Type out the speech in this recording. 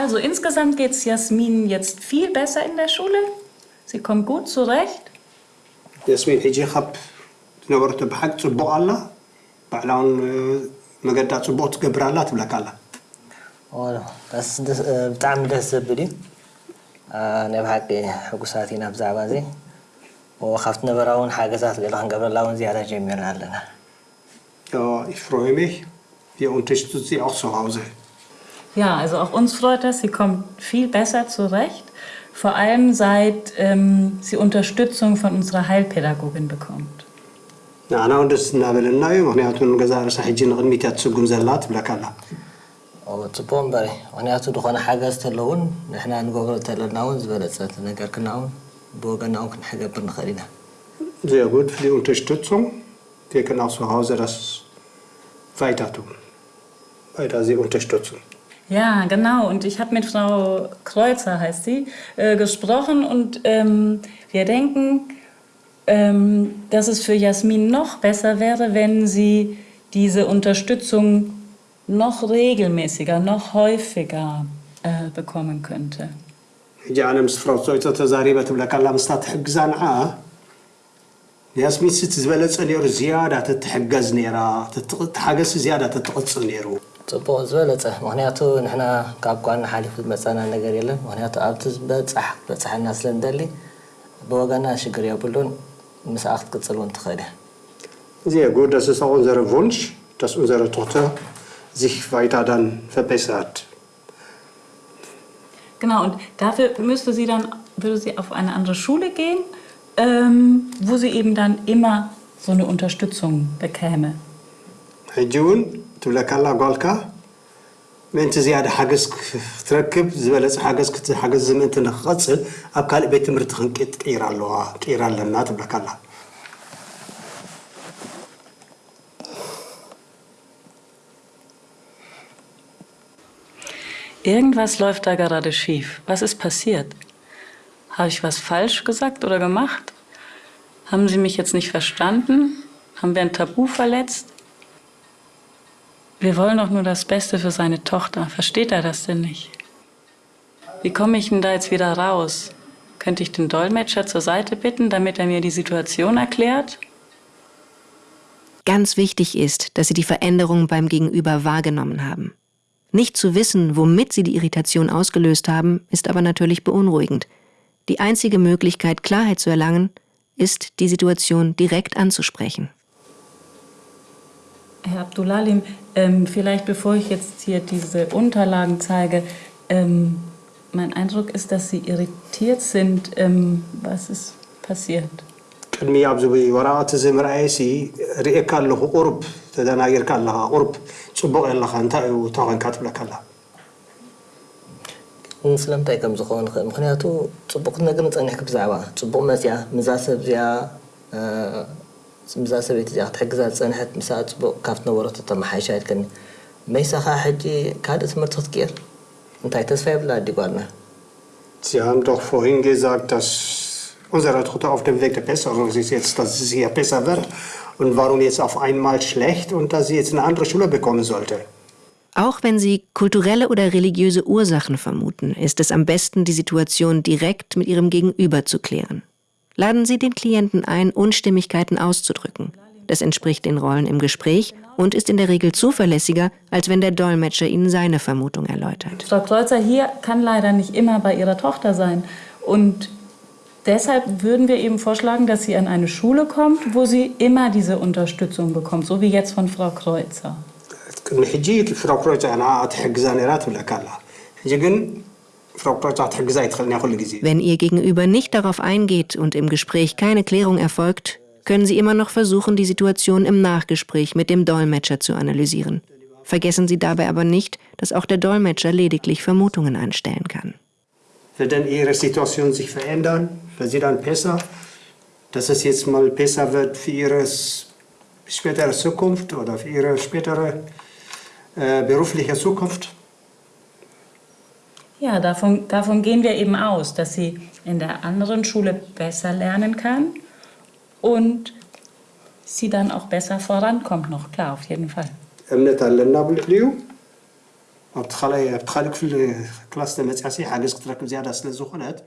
Also insgesamt geht es Jasmin jetzt viel besser in der Schule. Sie kommt gut zurecht. የስሜን ሕጂ ካብ ዝነበረቶ ብሓቂ ፅቡቅ ኣላ ባዕላውን መገዳ ፅቡቅ ትገብር ኣላ ትብለካ ኣላ ብጣዕሚ ደስ ዘብል እዩ ናይ ብሓቂ ሕጉሳት ኢና ብዛዕባ እዚ ካብቲ ነበራ እውን ሓገዛት ገለ ክንገብረላ እውን ዝያዳ ጀሚርና ኣለና Ja, ich freue mich. Ja, also auch uns freut das. Sie kommt viel besser zurecht. Vor allem seit ähm, sie Unterstützung von unserer Heilpädagogin bekommt. ንዓና እውን ደስ እናበለና እዩ ምክንያቱ ንገዛ ርእሳ ሕጂ ንቅድሚት እያ ትስጉም ዘላ ትብለካ ኣላ ፅቡቅ እምበር ምክንያቱ ዝኾነ ሓገዝ ተለውን ንሕና ንገብሮ ተለና እውን ዝበለፀት ነገር ክና እውን ብወገና እውን ክንሕገብር ንኽእል ኢና Sehr gut für die Unterstützung. Wir können auch zu Hause das weiter tun. Weiter sie unterstützen. Ja, genau. Und ich habe mit Frau Kreuzer, heißt sie, äh, gesprochen und ähm, wir denken, ähm, dass es für Jasmin noch besser wäre, wenn sie diese Unterstützung noch regelmäßiger, noch häufiger äh, bekommen könnte. جعلنا مستفرطويت تزاريبة لك الله مستطح حقزان عا ياسمين ست زبالة تسألي زيادة تتحقز نيرا تتحقز زيادة تتقص نيرو ፅቡቅ ዝበለፀ ምክንያቱ ንሕና ካብ ጓና ሓሊፉ ዝመፀና ነገር የለን ምክንያቱ ኣብቲ ዝበፃሕ በፅሐና ስለ ንደሊ ብወገና ሽግር የብሉን ምስኣ ክትቅፅል እውን ትኽእል እያ Sehr gut, das ist auch unser Wunsch, dass unsere Tochter sich weiter dann verbessert. Genau, und dafür müsste sie dann, würde sie auf eine andere Schule gehen, ähm, wo sie eben dann immer so eine Unterstützung bekäme. ሕጂ እውን ትብለካ ኣላ ጓልካ ምእንቲ ዝያዳ ሓገዝ ክትረክብ ዝበለፀ ሓገዝ ክትሓገዝ ምእንቲ ንክቐፅል ኣብ ካልእ ቤት ትምህርቲ ክንቅይራ ኣለዋ ቅይራ ኣለና ትብለካ ኣላ Irgendwas läuft da gerade schief. Was ist passiert? Habe ich was falsch gesagt oder gemacht? Haben Sie mich jetzt nicht verstanden? Haben wir ein Tabu verletzt? Wir wollen doch nur das Beste für seine Tochter. Versteht er das denn nicht? Wie komme ich denn da jetzt wieder raus? Könnte ich den Dolmetscher zur Seite bitten, damit er mir die Situation erklärt? Ganz wichtig ist, dass Sie die Veränderung beim Gegenüber wahrgenommen haben. Nicht zu wissen, womit Sie die Irritation ausgelöst haben, ist aber natürlich beunruhigend. Die einzige Möglichkeit, Klarheit zu erlangen, ist, die Situation direkt anzusprechen. Herr Abdullalim, ähm, vielleicht bevor ich jetzt hier diese Unterlagen zeige, ähm, mein Eindruck ist, dass Sie irritiert sind. Ähm, was ist passiert? ቅድሚ ኣብዚ ወረቐት እዚ ምርኣየሲ ርኤካ ኣለኹ ቁርብ ተደናጊርካ ኣለኻ ቁርብ ፅቡቅ ኣለኻ እንታይ እዩ ተኮንካ ትብለካ ኣላ ስለምንታይ ከም ዝኸውን ንኽእል ምክንያቱ ፅቡቅ ነገር ንፀኒሕክ ብዛዕባ ፅቡቅ መፅያ ምዛ ሰብ እዚኣ ምዛ ሰበይቲ እዚኣ ክትሕግዛ ዝፀንሐት ምሳ ፅቡቅ ካብቲ ነበረቶ ተመሓይሻ ይድከኒ መይሳኻ ሕጂ ካልእ ትምህርቲ ክትቅር እንታይ ተስፋ የብላ ኣዲጓልና Sie haben doch vorhin gesagt, dass unsere Tochter auf dem Weg der Besserung ist jetzt, dass es hier besser wird. Und warum jetzt auf einmal schlecht und dass sie jetzt eine andere Schule bekommen sollte. Auch wenn Sie kulturelle oder religiöse Ursachen vermuten, ist es am besten, die Situation direkt mit Ihrem Gegenüber zu klären. Laden Sie den Klienten ein, Unstimmigkeiten auszudrücken. Das entspricht den Rollen im Gespräch und ist in der Regel zuverlässiger, als wenn der Dolmetscher Ihnen seine Vermutung erläutert. Frau Kreuzer hier kann leider nicht immer bei ihrer Tochter sein. Und deshalb würden wir eben vorschlagen, dass sie an eine Schule kommt, wo sie immer diese Unterstützung bekommt, so wie jetzt von Frau Kreuzer. Wenn Ihr Gegenüber nicht darauf eingeht und im Gespräch keine Klärung erfolgt, können Sie immer noch versuchen, die Situation im Nachgespräch mit dem Dolmetscher zu analysieren. Vergessen Sie dabei aber nicht, dass auch der Dolmetscher lediglich Vermutungen anstellen kann. Wird dann Ihre Situation sich verändern? Wird sie dann besser? Dass es jetzt mal besser wird für Ihre spätere Zukunft oder für Ihre spätere äh, berufliche Zukunft? Ja, davon, davon gehen wir eben aus, dass sie in der anderen Schule besser lernen kann und sie dann auch besser vorankommt noch, klar, auf jeden Fall. امنا تعلمنا بالبليو بتخلي بتخليك في الكلاس تاع متاعسي حاجه تقدر زياده سلا زخنات